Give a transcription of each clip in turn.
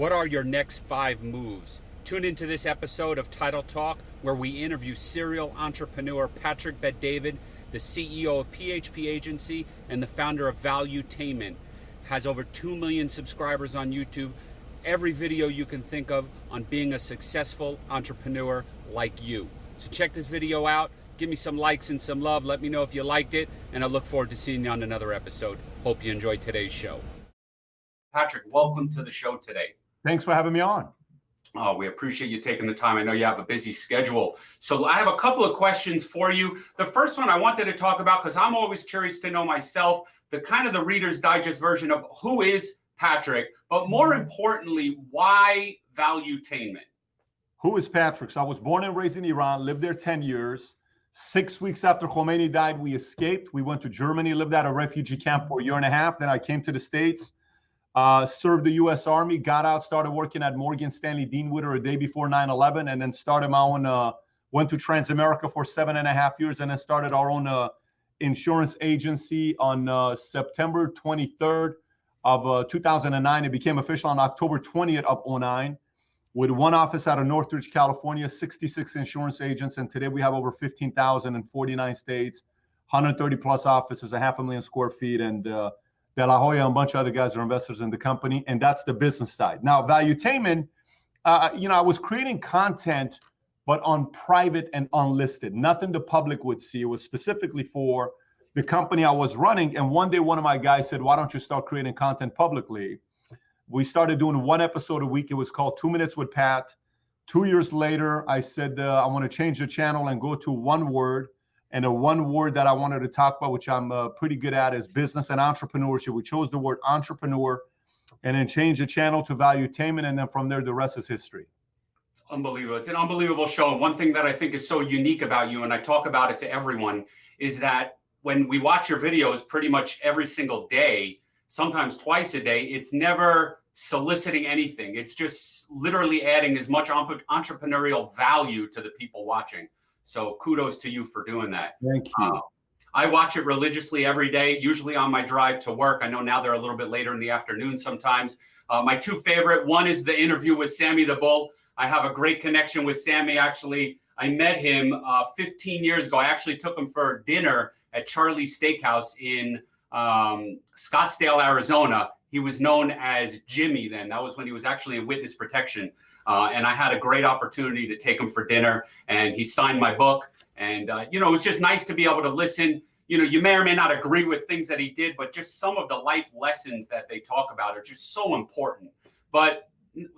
What are your next five moves? Tune into this episode of Title Talk where we interview serial entrepreneur Patrick Bet David, the CEO of PHP Agency and the founder of Valuetainment. Has over 2 million subscribers on YouTube. Every video you can think of on being a successful entrepreneur like you. So check this video out. Give me some likes and some love. Let me know if you liked it. And I look forward to seeing you on another episode. Hope you enjoyed today's show. Patrick, welcome to the show today. Thanks for having me on. Oh, we appreciate you taking the time. I know you have a busy schedule. So I have a couple of questions for you. The first one I wanted to talk about because I'm always curious to know myself, the kind of the Reader's Digest version of who is Patrick, but more mm-hmm. importantly, why Valuetainment? Who is Patrick? So I was born and raised in Iran, lived there 10 years. Six weeks after Khomeini died, we escaped. We went to Germany, lived at a refugee camp for a year and a half. Then I came to the States uh, served the U.S. Army, got out, started working at Morgan Stanley Dean Witter a day before 9/11, and then started my own. Uh, went to Transamerica for seven and a half years, and then started our own uh, insurance agency on uh, September 23rd of uh, 2009. It became official on October 20th of 09 with one office out of Northridge, California, 66 insurance agents, and today we have over 15,000 in 49 states, 130 plus offices, a half a million square feet, and uh, De La Hoya and a bunch of other guys are investors in the company, and that's the business side. Now, Valuetainment, uh, you know, I was creating content, but on private and unlisted, nothing the public would see. It was specifically for the company I was running. And one day, one of my guys said, "Why don't you start creating content publicly?" We started doing one episode a week. It was called Two Minutes with Pat. Two years later, I said, uh, I want to change the channel and go to one word and the one word that I wanted to talk about, which I'm uh, pretty good at, is business and entrepreneurship. We chose the word entrepreneur and then changed the channel to value valuetainment. And then from there, the rest is history. It's unbelievable. It's an unbelievable show. One thing that I think is so unique about you, and I talk about it to everyone, is that when we watch your videos pretty much every single day, sometimes twice a day, it's never soliciting anything. It's just literally adding as much entrepreneurial value to the people watching. So kudos to you for doing that. Thank you. Uh, I watch it religiously every day, usually on my drive to work. I know now they're a little bit later in the afternoon sometimes. Uh, my two favorite, one is the interview with Sammy the Bull. I have a great connection with Sammy. Actually, I met him uh, 15 years ago. I actually took him for dinner at Charlie's Steakhouse in um, Scottsdale, Arizona. He was known as Jimmy then. That was when he was actually in witness protection. Uh, and I had a great opportunity to take him for dinner, and he signed my book. And uh, you know, it was just nice to be able to listen. You know, you may or may not agree with things that he did, but just some of the life lessons that they talk about are just so important. But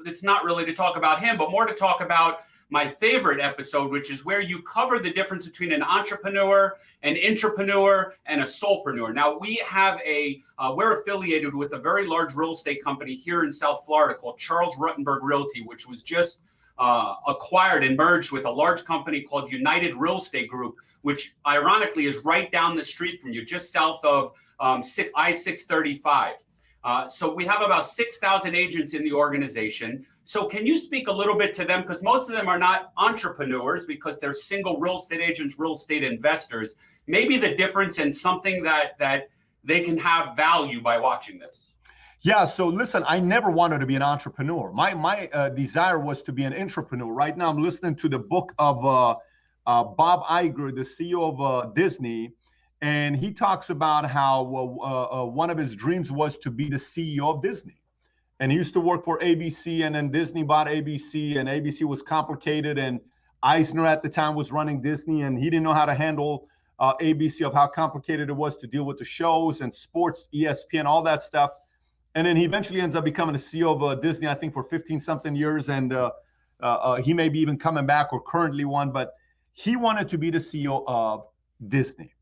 it's not really to talk about him, but more to talk about my favorite episode, which is where you cover the difference between an entrepreneur, an intrapreneur, and a solopreneur. Now, we have a, uh, we're affiliated with a very large real estate company here in South Florida called Charles Rutenberg Realty, which was just uh, acquired and merged with a large company called United Real Estate Group, which ironically is right down the street from you, just south of um, I 635. Uh, so we have about 6,000 agents in the organization. So can you speak a little bit to them? Because most of them are not entrepreneurs because they're single real estate agents, real estate investors. Maybe the difference in something that that they can have value by watching this. Yeah. So listen, I never wanted to be an entrepreneur. My my uh, desire was to be an intrapreneur. Right now, I'm listening to the book of uh, uh, Bob Iger, the CEO of uh, Disney, and he talks about how uh, uh, one of his dreams was to be the CEO of Disney and he used to work for ABC, and then Disney bought ABC, and ABC was complicated, and Eisner at the time was running Disney, and he didn't know how to handle uh, ABC of how complicated it was to deal with the shows and sports, ESPN, all that stuff. And then he eventually ends up becoming the CEO of uh, Disney, I think, for 15 something years, and uh, uh, he may be even coming back or currently one, but he wanted to be the CEO of Disney.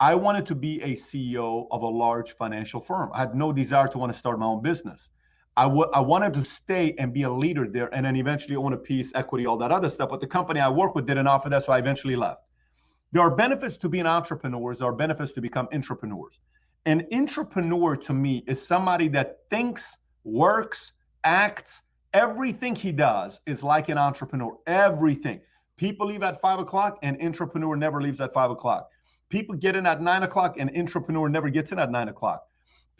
I wanted to be a CEO of a large financial firm. I had no desire to want to start my own business. I, wanted to stay and be a leader there and then eventually own a piece, equity, all that other stuff. But the company I work with didn't offer that, so I eventually left. There are benefits to being entrepreneurs, there are benefits to become entrepreneurs. An intrapreneur to me is somebody that thinks, works, acts, everything he does is like an entrepreneur. Everything. People leave at five o'clock, an entrepreneur never leaves at five o'clock. People get in at nine o'clock, and entrepreneur never gets in at nine o'clock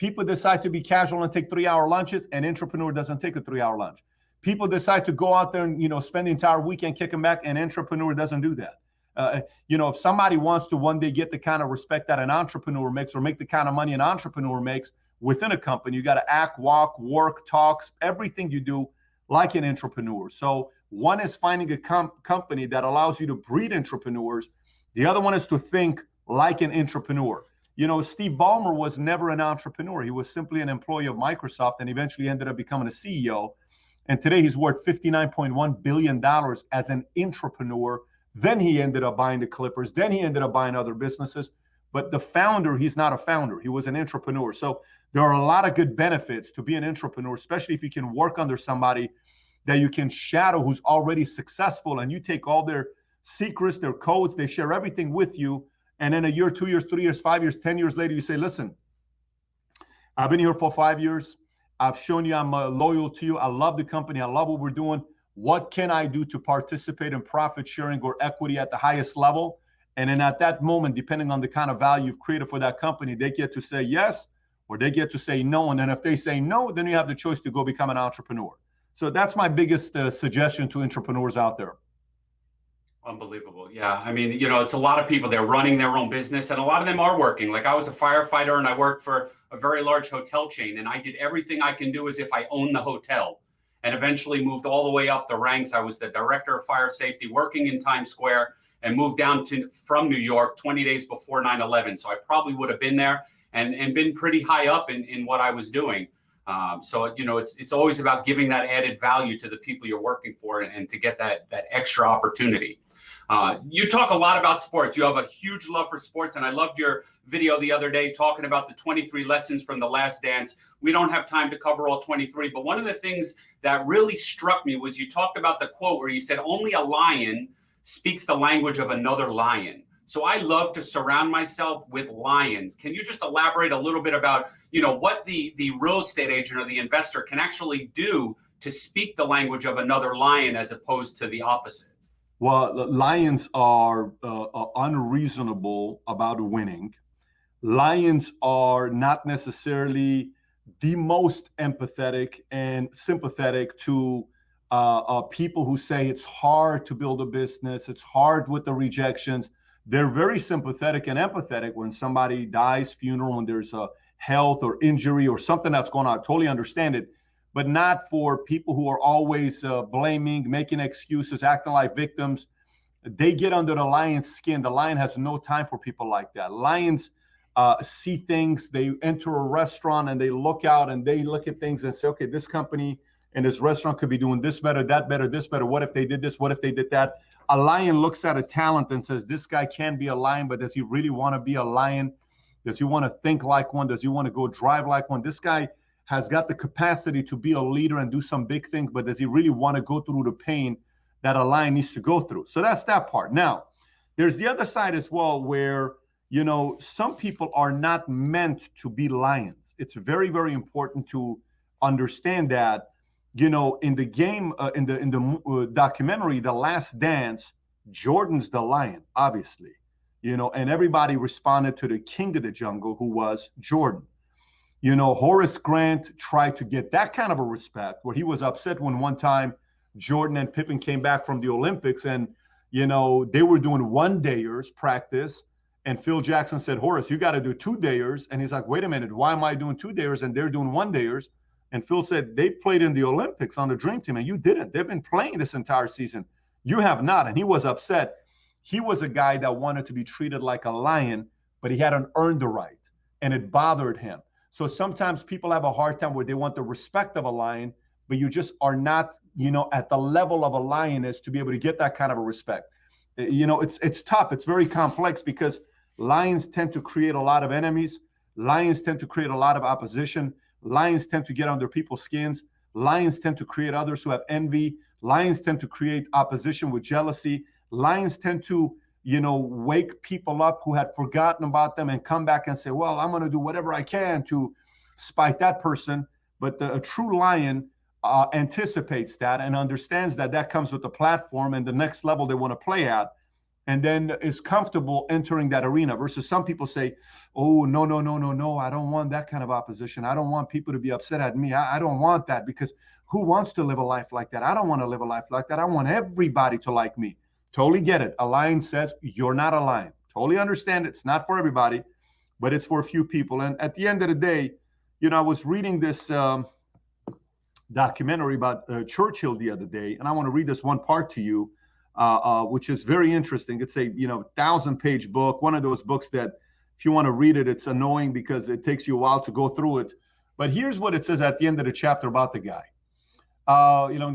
People decide to be casual and take three-hour lunches. and entrepreneur doesn't take a three-hour lunch. People decide to go out there and you know spend the entire weekend kicking back. and entrepreneur doesn't do that. Uh, you know, if somebody wants to one day get the kind of respect that an entrepreneur makes or make the kind of money an entrepreneur makes within a company, you got to act, walk, work, talks, everything you do like an entrepreneur. So one is finding a com- company that allows you to breed entrepreneurs. The other one is to think like an entrepreneur. You know, Steve Ballmer was never an intrapreneur. He was simply an employee of Microsoft and eventually ended up becoming a CEO. And today he's worth $59.1 billion as an intrapreneur. Then he ended up buying the Clippers. Then he ended up buying other businesses. But the founder, he's not a founder. He was an intrapreneur. So there are a lot of good benefits to be an entrepreneur, especially if you can work under somebody that you can shadow who's already successful and you take all their secrets, their codes, they share everything with you and then a year, two years, three years, five years, 10 years later, you say, listen, I've been here for five years. I've shown you I'm uh, loyal to you. I love the company. I love what we're doing. What can I do to participate in profit sharing or equity at the highest level? And then at that moment, depending on the kind of value you've created for that company, they get to say yes or they get to say no. And then if they say no, then you have the choice to go become an entrepreneur. So that's my biggest uh, suggestion to entrepreneurs out there. Unbelievable. Yeah. I mean, you know, it's a lot of people, they're running their own business and a lot of them are working. Like I was a firefighter and I worked for a very large hotel chain and I did everything I can do as if I own the hotel and eventually moved all the way up the ranks. I was the director of fire safety working in Times Square and moved down to from New York 20 days before 9-11. So I probably would have been there and, and been pretty high up in, in what I was doing. Um, so you know, it's it's always about giving that added value to the people you're working for, and, and to get that that extra opportunity. Uh, you talk a lot about sports. You have a huge love for sports, and I loved your video the other day talking about the 23 lessons from the Last Dance. We don't have time to cover all 23, but one of the things that really struck me was you talked about the quote where you said, "Only a lion speaks the language of another lion." So I love to surround myself with lions. Can you just elaborate a little bit about, you know, what the the real estate agent or the investor can actually do to speak the language of another lion as opposed to the opposite? Well, lions are uh, uh, unreasonable about winning. Lions are not necessarily the most empathetic and sympathetic to uh, uh, people who say it's hard to build a business, it's hard with the rejections they're very sympathetic and empathetic when somebody dies, funeral, when there's a health or injury or something that's going on. I totally understand it, but not for people who are always uh, blaming, making excuses, acting like victims. They get under the lion's skin. The lion has no time for people like that. Lions uh, see things. They enter a restaurant and they look out and they look at things and say, okay, this company and this restaurant could be doing this better, that better, this better. What if they did this? What if they did that? a lion looks at a talent and says, This guy can be a lion, but does he really want to be a lion? Does he want to think like one? Does he want to go drive like one? This guy has got the capacity to be a leader and do some big things, but does he really want to go through the pain that a lion needs to go through? So that's that part. Now, there's the other side as well where you know some people are not meant to be lions it's very very important to understand that you know, in the game, uh, in the in the uh, documentary, The Last Dance, Jordan's the lion, obviously, you know, and everybody responded to the king of the jungle, who was Jordan. You know, Horace Grant tried to get that kind of a respect, where he was upset when one time Jordan and Pippen came back from the Olympics, and you know they were doing one dayers practice, and Phil Jackson said, Horace, you got to do two dayers, and he's like, wait a minute, why am I doing two dayers and they're doing one dayers? And Phil said, they played in the Olympics on the Dream Team, and you didn't. They've been playing this entire season. You have not. And he was upset. He was a guy that wanted to be treated like a lion, but he hadn't earned the right. And it bothered him. So sometimes people have a hard time where they want the respect of a lion, but you just are not, you know, at the level of a lioness to be able to get that kind of a respect. Eh, you know, it's it's tough. It's very complex because lions tend to create a lot of enemies. Lions tend to create a lot of opposition. Lions tend to get under people's skins. Lions tend to create others who have envy. Lions tend to create opposition with jealousy. Lions tend to, you know, wake people up who had forgotten about them and come back and say, well, I'm going to do whatever I can to spite that person. But the, a true lion uh, anticipates that and understands that that comes with the platform and the next level they want to play at. and then is comfortable entering that arena versus some people say, oh, no, no, no, no, no, I don't want that kind of opposition. I don't want people to be upset at me. I, I don't want that because who wants to live a life like that? I don't want to live a life like that. I want everybody to like me. Totally get it. A lion says, you're not a lion. Totally understand it. It's not for everybody, but it's for a few people. And at the end of the day, you know, I was reading this um, documentary about uh, Churchill the other day, and I want to read this one part to you, uh, uh, which is very interesting. It's a you know thousand page book, one of those books that if you want to read it, it's annoying because it takes you a while to go through it. But here's what it says at the end of the chapter about the guy. Uh, you know,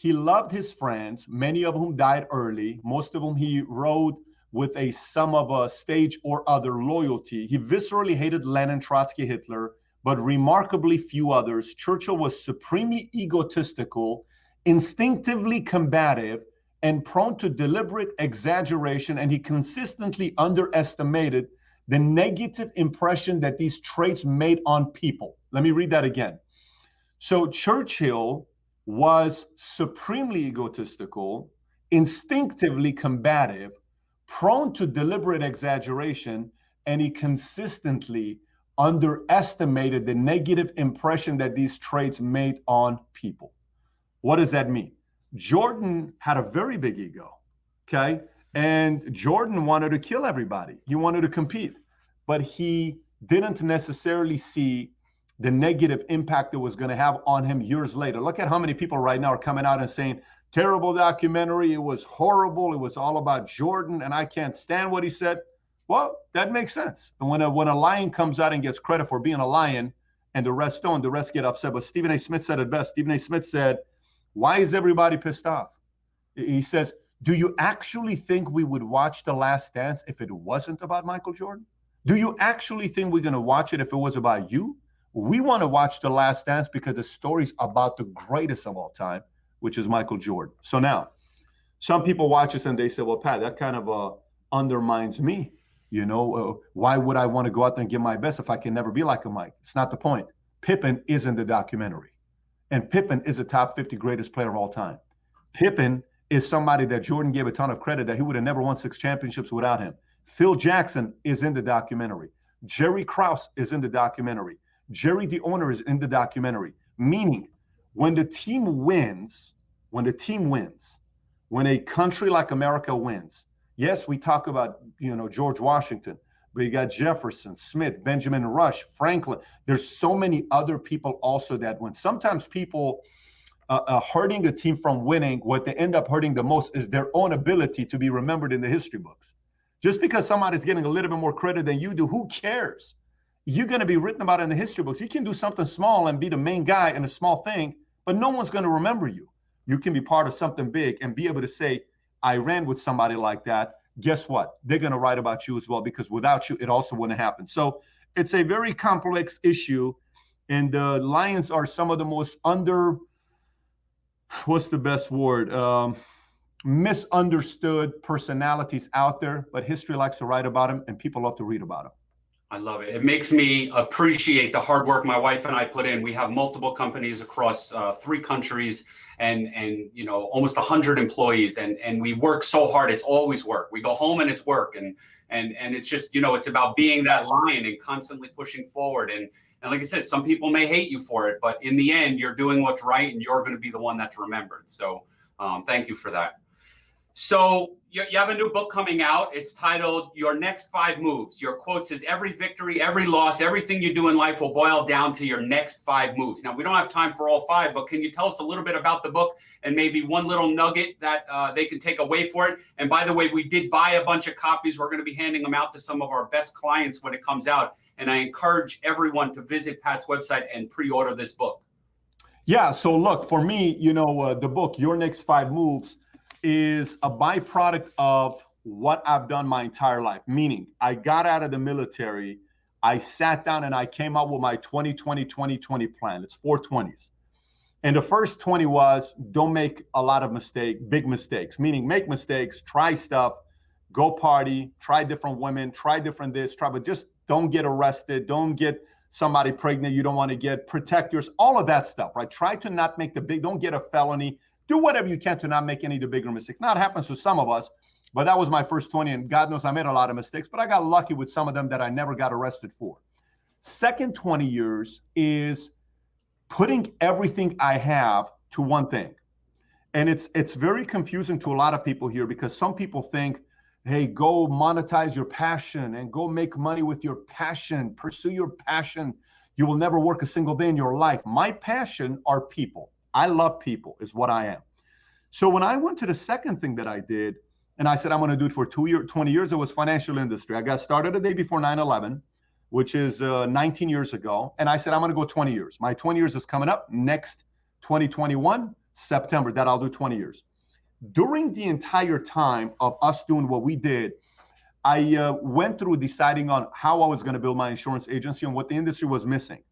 he loved his friends, many of whom died early, most of whom he rode with a sum of a stage or other loyalty. He viscerally hated Lenin, Trotsky, Hitler, but remarkably few others. Churchill was supremely egotistical, instinctively combative, and prone to deliberate exaggeration, and he consistently underestimated the negative impression that these traits made on people. Let me read that again. So Churchill was supremely egotistical, instinctively combative, prone to deliberate exaggeration, and he consistently underestimated the negative impression that these traits made on people. What does that mean? Jordan had a very big ego, okay? And Jordan wanted to kill everybody. He wanted to compete, but he didn't necessarily see the negative impact it was going to have on him years later. Look at how many people right now are coming out and saying, terrible documentary. It was horrible. It was all about Jordan, and I can't stand what he said. Well, that makes sense. And when a when a lion comes out and gets credit for being a lion, and the rest don't, the rest get upset. But Stephen A. Smith said it best. Stephen A. Smith said, "Why is everybody pissed off?" He says, "Do you actually think we would watch The Last Dance if it wasn't about Michael Jordan? Do you actually think we're going to watch it if it was about you? We want to watch The Last Dance because the story's about the greatest of all time, which is Michael Jordan. So now, some people watch this and they say, "Well, Pat, that kind of uh, undermines me." You know, uh, why would I want to go out there and give my best if I can never be like a Mike? It's not the point. Pippen is in the documentary. And Pippen is a top 50 greatest player of all time. Pippen is somebody that Jordan gave a ton of credit that he would have never won six championships without him. Phil Jackson is in the documentary. Jerry Krause is in the documentary. Jerry the owner is in the documentary. Meaning, when the team wins, when the team wins, when a country like America wins, Yes, we talk about, you know, George Washington, but you got Jefferson, Smith, Benjamin Rush, Franklin. There's so many other people also that win. Sometimes people uh, uh, hurting the team from winning, what they end up hurting the most is their own ability to be remembered in the history books. Just because somebody's getting a little bit more credit than you do, who cares? You're going to be written about in the history books. You can do something small and be the main guy in a small thing, but no one's going to remember you. You can be part of something big and be able to say, I ran with somebody like that, guess what? They're going to write about you as well because without you, it also wouldn't happen. So it's a very complex issue. And the Lions are some of the most under, what's the best word? Um, misunderstood personalities out there, but history likes to write about them and people love to read about them. I love it. It makes me appreciate the hard work my wife and I put in. We have multiple companies across uh, three countries and and you know almost 100 employees and and we work so hard. It's always work. We go home and it's work. And and and it's just you know it's about being that lion and constantly pushing forward. And and like i said some people may hate you for it but in the end you're doing what's right and you're going to be the one that's remembered. So um, thank you for that so you, you have a new book coming out. It's titled Your Next Five Moves. Your quote says, Every victory, every loss, everything you do in life will boil down to your next five moves. Now, we don't have time for all five, but can you tell us a little bit about the book and maybe one little nugget that uh, they can take away for it? And by the way, we did buy a bunch of copies. We're going to be handing them out to some of our best clients when it comes out. And I encourage everyone to visit Pat's website and pre order this book. Yeah. So, look, for me, you know, uh, the book, Your Next Five Moves, is a byproduct of what I've done my entire life. Meaning, I got out of the military, I sat down and I came up with my 2020 2020 plan. It's 420s. And the first 20 was don't make a lot of mistakes, big mistakes, meaning make mistakes, try stuff, go party, try different women, try different this, try, but just don't get arrested, don't get somebody pregnant you don't want to get, protect yours, all of that stuff, right? Try to not make the big, don't get a felony, do whatever you can to not make any of the bigger mistakes. Now it happens to some of us, but that was my first 20, and God knows I made a lot of mistakes, but I got lucky with some of them that I never got arrested for. Second 20 years is putting everything I have to one thing. And it's it's very confusing to a lot of people here because some people think, hey, go monetize your passion and go make money with your passion, pursue your passion. You will never work a single day in your life. My passion are people. I love people, is what I am. So when I went to the second thing that I did, and I said I'm going to do it for two year, 20 years, it was financial industry. I got started the day before 9/11, which is uh, 19 years ago, and I said I'm going to go 20 years. My 20 years is coming up next 2021 September. That I'll do 20 years. During the entire time of us doing what we did, I uh, went through deciding on how I was going to build my insurance agency and what the industry was missing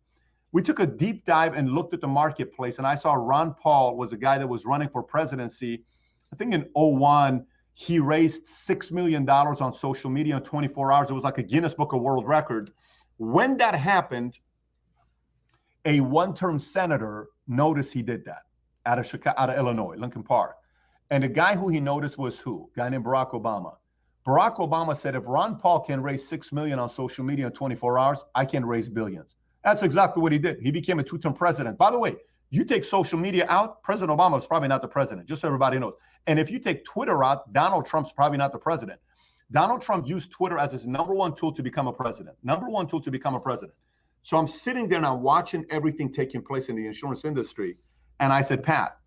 we took a deep dive and looked at the marketplace and i saw ron paul was a guy that was running for presidency. I think in 01 he raised $6 million on social media in 24 hours. It was like a guinness book of world record. When that happened a one-term senator noticed he did that out of chicago out of illinois lincoln park. And the guy who he noticed was who? A guy named barack obama. Barack obama said if ron paul can raise 6 million on social media in 24 hours i can raise billions that's exactly what he did. He became a two term president. By the way, you take social media out, President Obama is probably not the president, just so everybody knows. And if you take Twitter out, Donald Trump's probably not the president. Donald Trump used Twitter as his number one tool to become a president, number one tool to become a president. So I'm sitting there and I'm watching everything taking place in the insurance industry. And I said, Pat,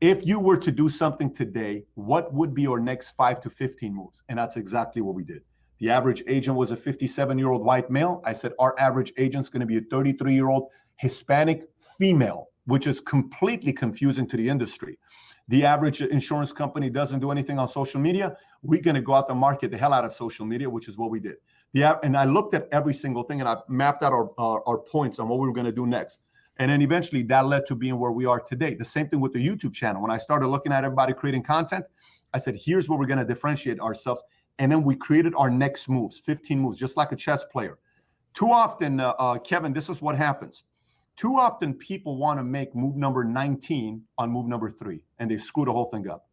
if you were to do something today, what would be your next five to 15 moves? And that's exactly what we did. The average agent was a 57 year old white male. I said, our average agent's going to be a 33 year old Hispanic female, which is completely confusing to the industry. The average insurance company doesn't do anything on social media. We're going to go out and market the hell out of social media, which is what we did. Yeah, and I looked at every single thing and I mapped out our, our, our points on what we were going to do next. And then eventually that led to being where we are today. The same thing with the YouTube channel. When I started looking at everybody creating content, I said, here's where we're going to differentiate ourselves and then we created our next moves 15 moves just like a chess player. Too often uh, uh, kevin this is what happens. Too often people want to make move number 19 on move number three and they screw the whole thing up.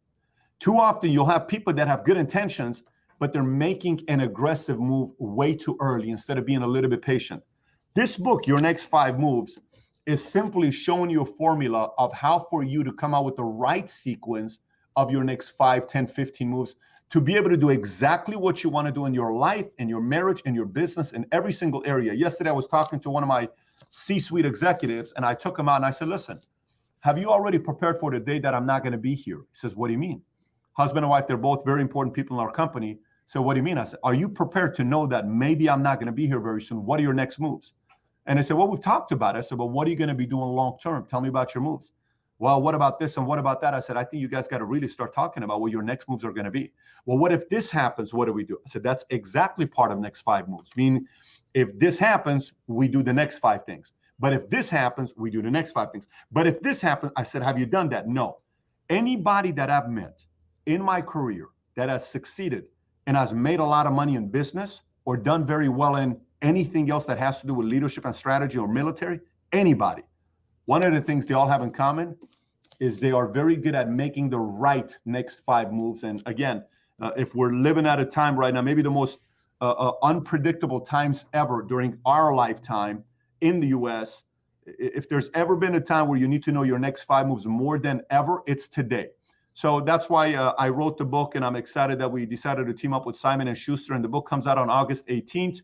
Too often you'll have people that have good intentions but they're making an aggressive move way too early instead of being a little bit patient. This book your next five moves is simply showing you a formula of how for you to come out with the right sequence of your next 5 10 15 moves to be able to do exactly what you want to do in your life, in your marriage, in your business, in every single area. Yesterday, I was talking to one of my C suite executives, and I took him out and I said, Listen, have you already prepared for the day that I'm not going to be here? He says, What do you mean? Husband and wife, they're both very important people in our company. So, what do you mean? I said, Are you prepared to know that maybe I'm not going to be here very soon? What are your next moves? And I said, Well, we've talked about it. I said, Well, what are you going to be doing long term? Tell me about your moves well, what about this and what about that? I said, I think you guys got to really start talking about what your next moves are going to be. Well, what if this happens? What do we do? I said, that's exactly part of the next five moves. Meaning, if this happens, we do the next five things. But if this happens, we do the next five things. But if this happens, I said, have you done that? No. Anybody that I've met in my career that has succeeded and has made a lot of money in business or done very well in anything else that has to do with leadership and strategy or military, anybody one of the things they all have in common is they are very good at making the right next five moves. And again, uh, if we're living at a time right now, maybe the most uh, uh, unpredictable times ever during our lifetime in the US, if there's ever been a time where you need to know your next five moves more than ever, it's today. So that's why uh, I wrote the book, and I'm excited that we decided to team up with Simon and Schuster. And the book comes out on August 18th.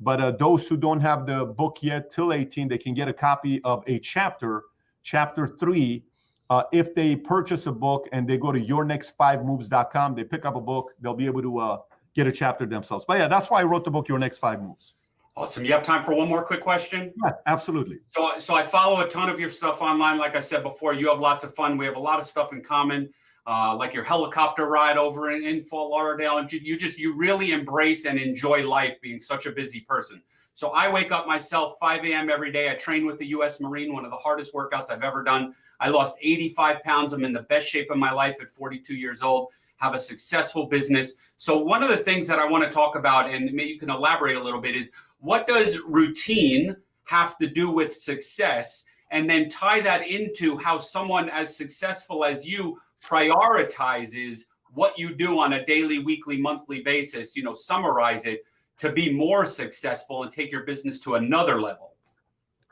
But uh, those who don't have the book yet till 18, they can get a copy of a chapter, chapter three. Uh, if they purchase a book and they go to yournextfivemoves.com, they pick up a book, they'll be able to uh, get a chapter themselves. But yeah, that's why I wrote the book, Your Next Five Moves. Awesome. You have time for one more quick question? Yeah, absolutely. So, so I follow a ton of your stuff online. Like I said before, you have lots of fun. We have a lot of stuff in common uh, like your helicopter ride over in, in Fort Lauderdale. And you just, you really embrace and enjoy life being such a busy person. So I wake up myself 5 a.m. every day. I train with the U.S. Marine, one of the hardest workouts I've ever done. I lost 85 pounds. I'm in the best shape of my life at 42 years old, have a successful business. So one of the things that I want to talk about, and maybe you can elaborate a little bit, is what does routine have to do with success? and then tie that into how someone as successful as you prioritizes what you do on a daily, weekly, monthly basis, you know, summarize it to be more successful and take your business to another level.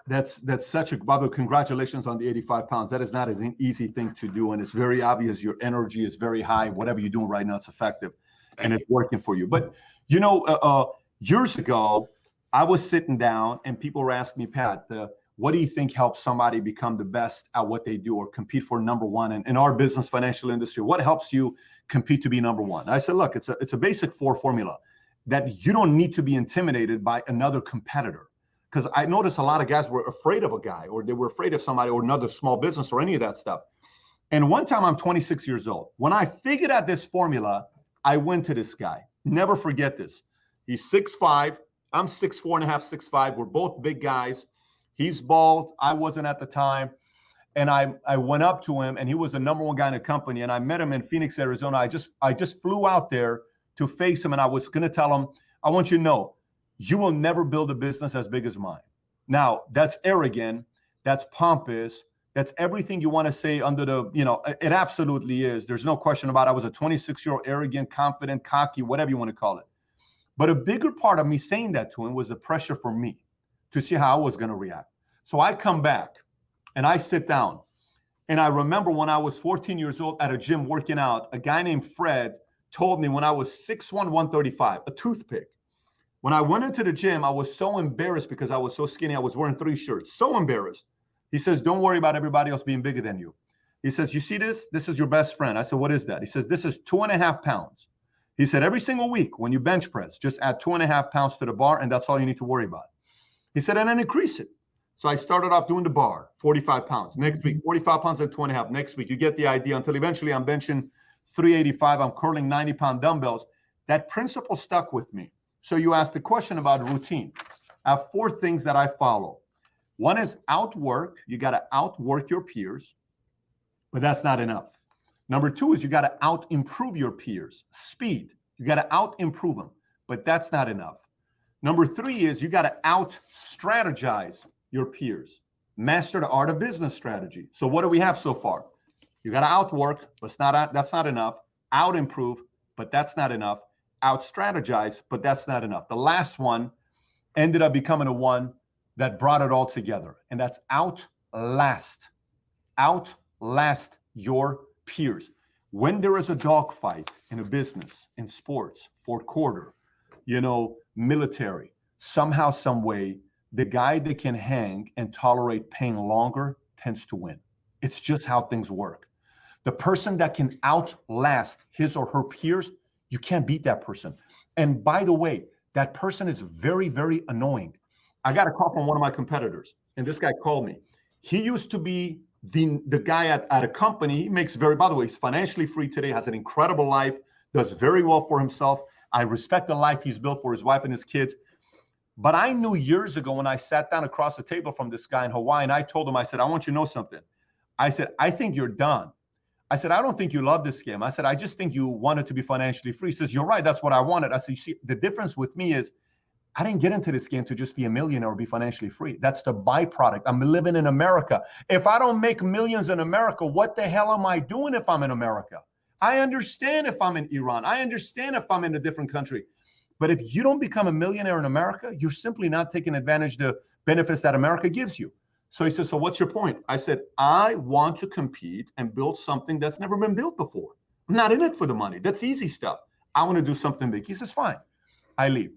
That's that's such a Babu. Congratulations on the 85 pounds. That is not an easy thing to do, and it's very obvious your energy is very high. Whatever you're doing right now, it's effective, Thank and you. it's working for you. But you know, uh, uh, years ago, I was sitting down, and people were asking me, Pat, uh, what do you think helps somebody become the best at what they do or compete for number one? And in our business, financial industry, what helps you compete to be number one? I said, look, it's a it's a basic four formula that you don't need to be intimidated by another competitor because I noticed a lot of guys were afraid of a guy or they were afraid of somebody or another small business or any of that stuff. And one time I'm 26 years old. When I figured out this formula, I went to this guy. Never forget this. He's 6'5. I'm 6'4 and a half, 6'5. We're both big guys. He's bald. I wasn't at the time. And I, I went up to him and he was the number one guy in the company. And I met him in Phoenix, Arizona. I just I just flew out there to face him and I was gonna tell him, I want you to know, you will never build a business as big as mine. Now, that's arrogant, that's pompous, that's everything you want to say under the, you know, it absolutely is. There's no question about it. I was a 26 year old, arrogant, confident, cocky, whatever you want to call it. But a bigger part of me saying that to him was the pressure for me to see how I was going to react. So I come back and I sit down. And I remember when I was 14 years old at a gym working out, a guy named Fred told me when I was 6'1, 135, a toothpick. When I went into the gym, I was so embarrassed because I was so skinny. I was wearing three shirts, so embarrassed. He says, Don't worry about everybody else being bigger than you. He says, You see this? This is your best friend. I said, What is that? He says, This is two and a half pounds. He said, Every single week when you bench press, just add two and a half pounds to the bar, and that's all you need to worry about. He said, And then increase it. So I started off doing the bar, 45 pounds. Next week, 45 pounds and two and a half. Next week, you get the idea until eventually I'm benching 385. I'm curling 90 pound dumbbells. That principle stuck with me. So you asked the question about routine. I have four things that I follow. One is outwork. You got to outwork your peers, but that's not enough. Number two is you got to out improve your peers. Speed. You got to out improve them, but that's not enough. Number three is you got to out strategize your peers. Master the art of business strategy. So what do we have so far? You got to outwork, but it's not that's not enough. Out improve, but that's not enough. Out strategize, but that's not enough. The last one ended up becoming a one that brought it all together, and that's outlast. Outlast your peers. When there is a dogfight in a business, in sports, fourth quarter, you know, military, somehow, some way, the guy that can hang and tolerate pain longer tends to win. It's just how things work. The person that can outlast his or her peers, you can't beat that person. And by the way, that person is very, very annoying. I got a call from one of my competitors, and this guy called me. He used to be the, the guy at, at a company. He makes very, by the way, he's financially free today, has an incredible life, does very well for himself. I respect the life he's built for his wife and his kids. But I knew years ago when I sat down across the table from this guy in Hawaii and I told him, I said, I want you to know something. I said, I think you're done. I said, I don't think you love this game. I said, I just think you wanted to be financially free. He says, You're right. That's what I wanted. I said, You see, the difference with me is I didn't get into this game to just be a millionaire or be financially free. That's the byproduct. I'm living in America. If I don't make millions in America, what the hell am I doing if I'm in America? I understand if I'm in Iran. I understand if I'm in a different country. But if you don't become a millionaire in America, you're simply not taking advantage of the benefits that America gives you. So he said, So what's your point? I said, I want to compete and build something that's never been built before. I'm not in it for the money. That's easy stuff. I want to do something big. He says, Fine. I leave.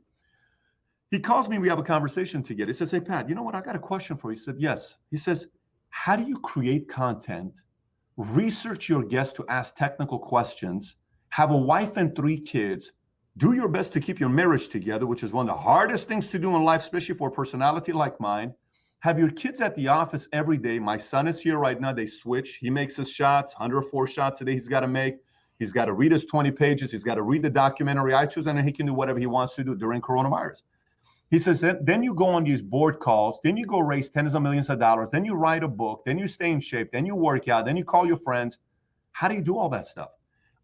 He calls me. We have a conversation together. He says, Hey, Pat, you know what? I got a question for you. He said, Yes. He says, How do you create content, research your guests to ask technical questions, have a wife and three kids, do your best to keep your marriage together, which is one of the hardest things to do in life, especially for a personality like mine. Have your kids at the office every day. My son is here right now. They switch. He makes his shots, 104 shots a day he's got to make. He's got to read his 20 pages. He's got to read the documentary I choose, and then he can do whatever he wants to do during coronavirus. He says, then you go on these board calls, then you go raise tens of millions of dollars, then you write a book, then you stay in shape, then you work out, then you call your friends. How do you do all that stuff?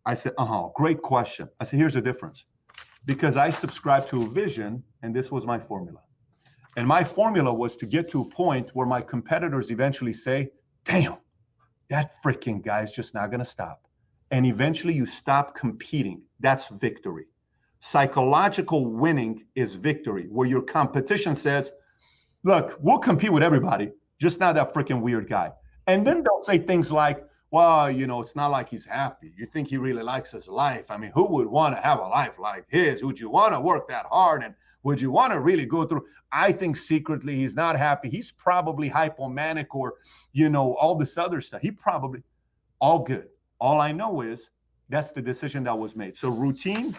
I said, uh huh, great question. I said, here's the difference because I subscribe to a vision, and this was my formula. And my formula was to get to a point where my competitors eventually say, damn, that freaking guy's just not going to stop. And eventually you stop competing. That's victory. Psychological winning is victory, where your competition says, look, we'll compete with everybody, just not that freaking weird guy. And then they'll say things like, well, you know, it's not like he's happy. You think he really likes his life. I mean, who would want to have a life like his? Would you want to work that hard? And would you want to really go through? I think secretly he's not happy. He's probably hypomanic or, you know, all this other stuff. He probably, all good. All I know is that's the decision that was made. So routine,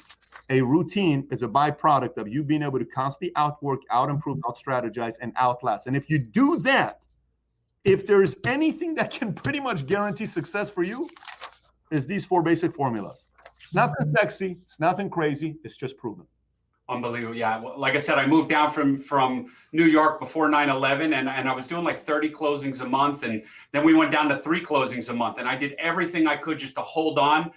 a routine is a byproduct of you being able to constantly outwork, out improve, mm-hmm. out strategize, and outlast. And if you do that, if there's anything that can pretty much guarantee success for you, is these four basic formulas. It's nothing mm-hmm. sexy, it's nothing crazy, it's just proven. Unbelievable. Yeah. Like I said, I moved down from from New York before 9-11 and, and I was doing like 30 closings a month. And then we went down to three closings a month. And I did everything I could just to hold on,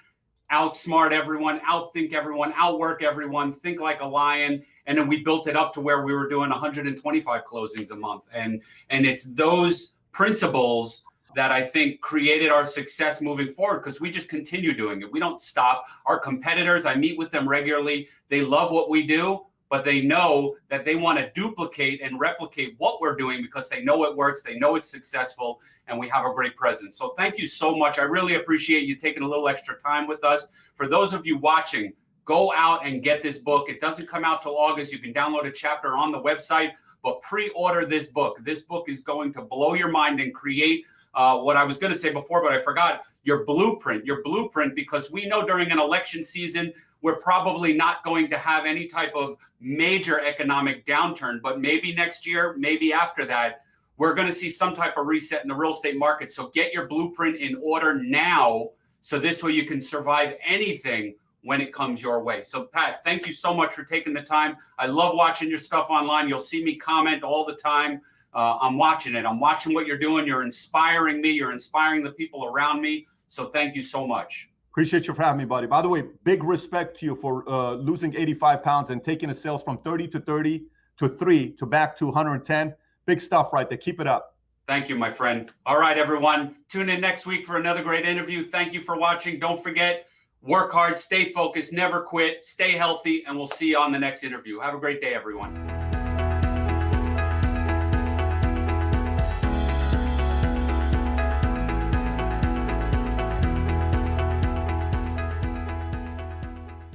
outsmart everyone, outthink everyone, outwork everyone, think like a lion. And then we built it up to where we were doing 125 closings a month. And and it's those principles that I think created our success moving forward because we just continue doing it. We don't stop. Our competitors, I meet with them regularly. They love what we do, but they know that they want to duplicate and replicate what we're doing because they know it works, they know it's successful, and we have a great presence. So thank you so much. I really appreciate you taking a little extra time with us. For those of you watching, go out and get this book. It doesn't come out till August. You can download a chapter on the website, but pre-order this book. This book is going to blow your mind and create uh, what I was going to say before, but I forgot your blueprint, your blueprint, because we know during an election season, we're probably not going to have any type of major economic downturn, but maybe next year, maybe after that, we're going to see some type of reset in the real estate market. So get your blueprint in order now. So this way you can survive anything when it comes your way. So Pat, thank you so much for taking the time. I love watching your stuff online. You'll see me comment all the time uh, I'm watching it. I'm watching what you're doing. You're inspiring me. You're inspiring the people around me. So thank you so much. Appreciate you for having me, buddy. By the way, big respect to you for uh, losing 85 pounds and taking the sales from 30 to 30 to 3 to back to 110. Big stuff right there. Keep it up. Thank you, my friend. All right, everyone. Tune in next week for another great interview. Thank you for watching. Don't forget, work hard, stay focused, never quit, stay healthy, and we'll see you on the next interview. Have a great day, everyone.